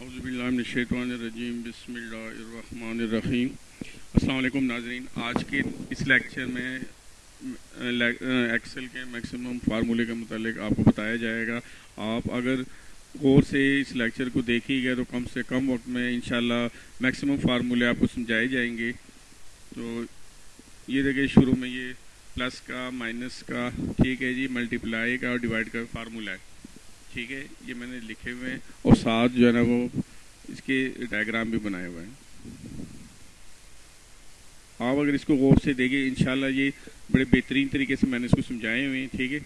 اعوذ باللہ من الشیطان الرجیم، بسم اللہ الرحمن الرحیم۔ السلام علیکم ناظرین، آج کے اس لیکچر میں ایکسل کے میکسیمم فارمولے کے متعلق آپ کو بتایا جائے گا۔ آپ اگر غور سے اس لیکچر کو دیکھی گئے تو کم سے کم وقت میں انشاءاللہ میکسیمم فارمولے آپ کو سمجھائے جائیں گے۔ تو یہ دیکھیں، شروع میں یہ پلس کا مائنس کا، ٹھیک ہے جی ملٹیپلائی کا اور ڈیوائڈ کا فارمولہ ہے ٹھیک ہے، یہ میں نے لکھے ہوئے ہیں اور ساتھ جو ہے نا وہ اس کے ڈائیگرام بھی بنائے ہوئے ہیں۔ آپ اگر اس کو غور سے دیکھیں، انشاءاللہ یہ بڑے بہترین طریقے سے میں نے اس کو سمجھائے ہوئے ہیں، ٹھیک ہے۔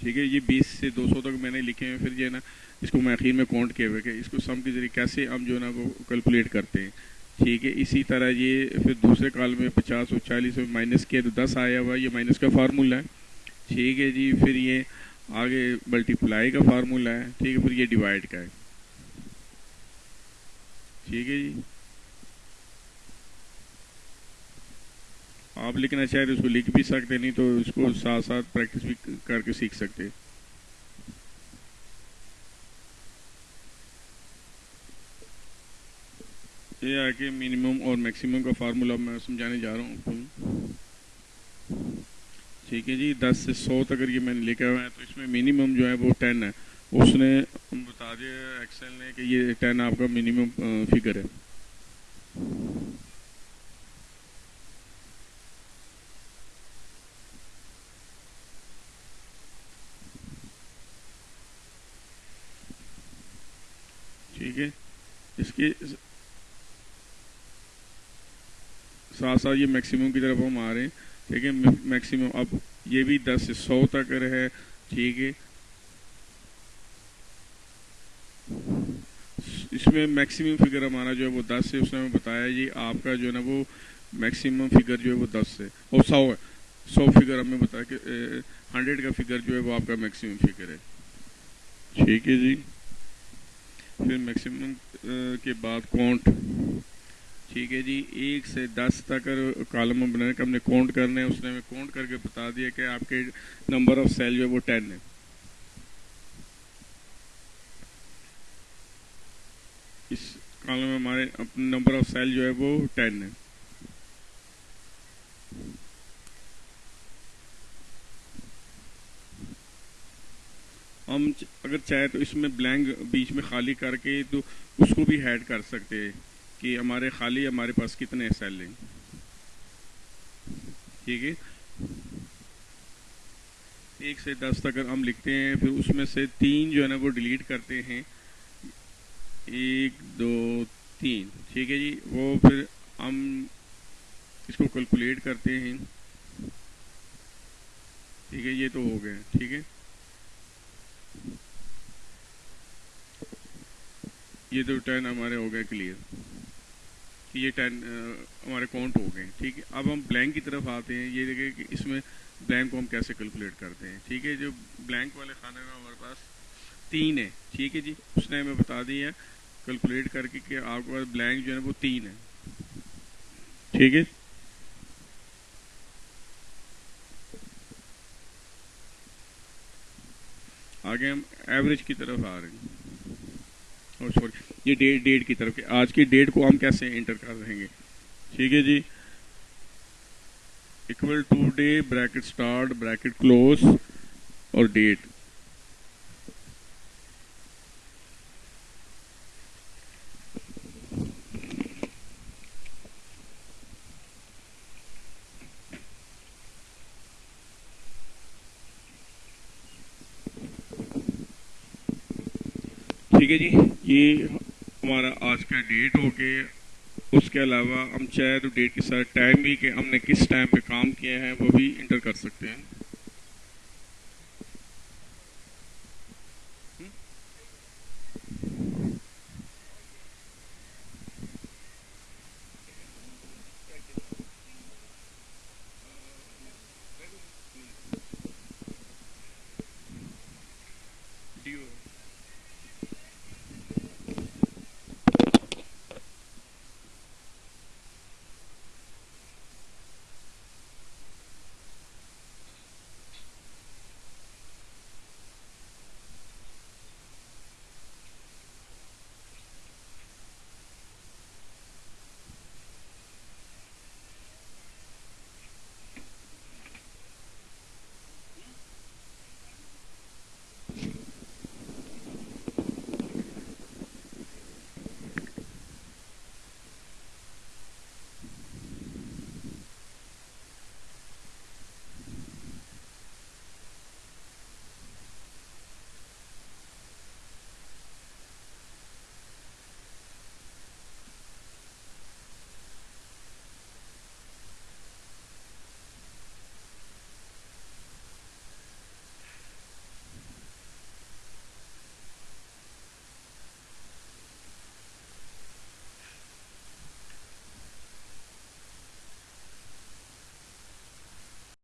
ٹھیک ہے، یہ بیس سے دو سو تک میں نے لکھے ہیں، پھر جو ہے نا اس کو میں اخیر میں کاؤنٹ کیے ہوئے کہ اس کو سم کے ذریعے کیسے ہم جو ہے نا وہ کیلکولیٹ کرتے ہیں۔ ٹھیک ہے، اسی طرح یہ پھر دوسرے کال میں پچاس اور چالیس میں مائنس کیا تو دس آیا ہوا، یہ مائنس کا فارمولہ ہے۔ ٹھیک ہے جی پھر یہ آگے ملٹیپلائی کا فارمولہ ہے۔ ٹھیک ہے، پھر یہ ڈیوائڈ کا ہے۔ ٹھیک ہے جی۔ آپ لکھنا چاہیں تو اس کو لکھ بھی سکتے نہیں تو اس کو ساتھ ساتھ پریکٹس بھی کر کے سیکھ سکتے یہ ہے کہ منیمم اور میکسیمم کا فارمولا میں سمجھانے جا رہا ہوں ٹھیک ہے جی دس سے سو تک یہ میں نے لکھا ہوا ہے تو اس میں منیمم جو ہے وہ ٹین ہے۔ اس نے بتا دیا ایکسل نے کہ یہ ٹین آپ کا منیمم فگر ہے۔ ٹھیک ہے۔ اس کے ساتھ ساتھ یہ میکسیمم کی طرف ہم آ رہے ہیں۔ ٹھیک ہے، میکسیمم اب یہ بھی دس سے سو تک ہے ٹھیک ہے۔ اس میں میکسیمم فگر ہمارا جو ہے وہ دس سے اس نے ہمیں بتایا جی آپ کا جو ہے نا وہ میکسیمم فگر جو ہے وہ دس سے اور سو ہے۔ سو فگر ہمیں بتایا کہ ہنڈریڈ کا فگر جو ہے وہ آپ کا میکسیمم فگر ہے۔ ٹھیک ہے جی۔ پھر میکسیمم کے بعد کاؤنٹ ٹھیک ہے جی ایک سے دس تک کالم بنانے کا ہم نے کاؤنٹ کرنا ہے اس نے ہمیں کاؤنٹ کر کے بتا دیا کہ آپ کے نمبر آف سیل جو ہے وہ ٹین ہے۔ اس کالم میں ہمارے نمبر آف سیل جو ہے وہ ٹین ہے۔ ہم اگر چاہے تو اس میں بلینک بیچ میں خالی کر کے تو اس کو بھی ہیڈ کر سکتے ہیں۔ کہ ہمارے خالی ہمارے پاس کتنے سیل ہیں؟ ٹھیک ہے؟ ایک سے دس تک ہم لکھتے ہیں، پھر اس میں سے تین جو ہے نا وہ ڈیلیٹ کرتے ہیں۔ ایک، دو، تین۔ ٹھیک ہے جی؟ وہ پھر ہم اس کو کیلکولیٹ کرتے ہیں۔ ٹھیک ہے، یہ تو ہو گئے۔ ٹھیک ہے؟ یہ تو ٹین ہمارے ہو گئے کلیئر یہ ٹین ہمارے کاؤنٹ ہو گئے، ٹھیک ہے؟ اب ہم بلینک کی طرف آتے ہیں، یہ دیکھیں کہ اس میں بلینک کو ہم کیسے کیلکولیٹ کرتے ہیں، ٹھیک ہے؟ جو بلینک والے کھانے میں ہمارے پاس تین ہے ٹھیک ہے جی؟ اس نے ہمیں بتا دیا کیلکولیٹ کر کے کہ آپ کے پاس بلینک جو ہے وہ تین ہے ٹھیک ہے؟ آگے ہم ایوریج کی طرف آ رہے ہیں۔ اور سوری یہ ڈیٹ ڈیٹ کی طرف۔ آج کی ڈیٹ کو ہم کیسے انٹر کر رہیں گے؟ ٹھیک ہے جی۔ Equal today bracket start bracket close اور ڈیٹ ٹھیک ہے جی یہ ہمارا آج کا ڈیٹ ہو گیا اس کے علاوہ ہم چاہے تو ڈیٹ کے ساتھ ٹائم بھی کہ ہم نے کس ٹائم پہ کام کیا ہے، وہ بھی انٹر کر سکتے ہیں۔